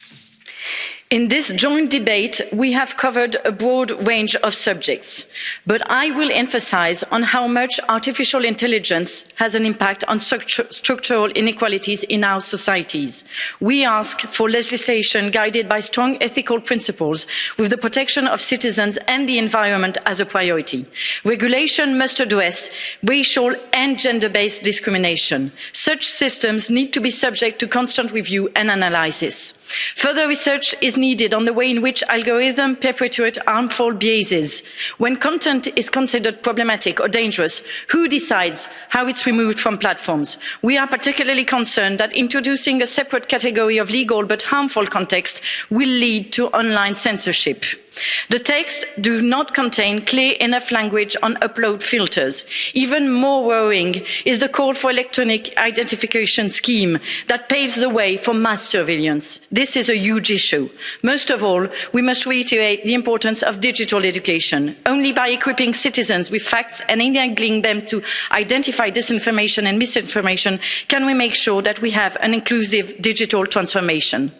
you in this joint debate, we have covered a broad range of subjects, but I will emphasise on how much artificial intelligence has an impact on structural inequalities in our societies. We ask for legislation guided by strong ethical principles, with the protection of citizens and the environment as a priority. Regulation must address racial and gender based discrimination. Such systems need to be subject to constant review and analysis. Further research is needed on the way in which algorithms perpetuate harmful biases. When content is considered problematic or dangerous, who decides how it's removed from platforms? We are particularly concerned that introducing a separate category of legal but harmful context will lead to online censorship. The texts do not contain clear enough language on upload filters. Even more worrying is the call for an electronic identification scheme that paves the way for mass surveillance. This is a huge issue. Most of all, we must reiterate the importance of digital education. Only by equipping citizens with facts and enabling them to identify disinformation and misinformation can we make sure that we have an inclusive digital transformation.